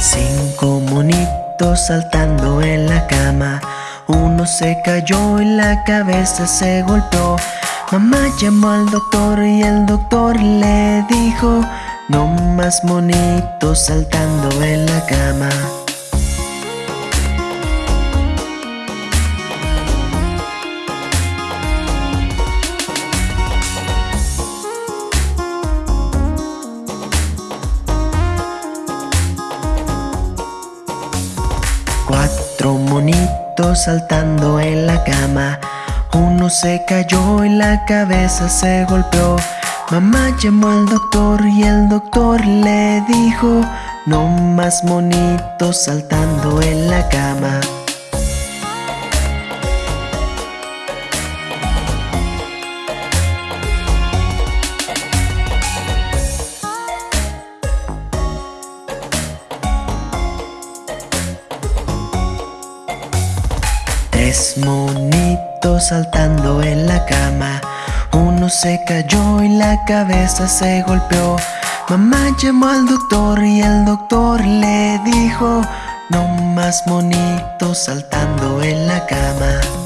Cinco monitos saltando en la cama. Uno se cayó y la cabeza se golpeó. Mamá llamó al doctor y el doctor le dijo No más monitos saltando en la cama Cuatro monitos saltando en la cama. Uno se cayó y la cabeza se golpeó. Mamá llamó al doctor y el doctor le dijo No más monitos saltando en la cama Tres monitos saltando en la cama. Uno se cayó y la cabeza se golpeó. Mamá llamó al doctor y el doctor le dijo No más monitos saltando en la cama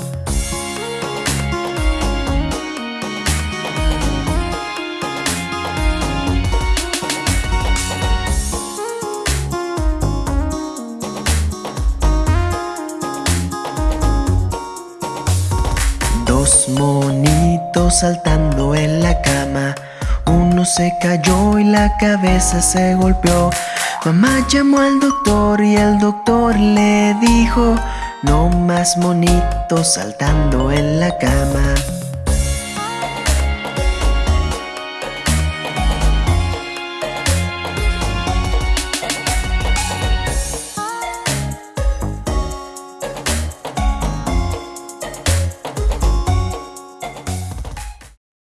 Dos monitos saltando en la cama. Uno se cayó y la cabeza se golpeó. Mamá llamó al doctor y el doctor le dijo No más monitos saltando en la cama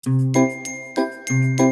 Música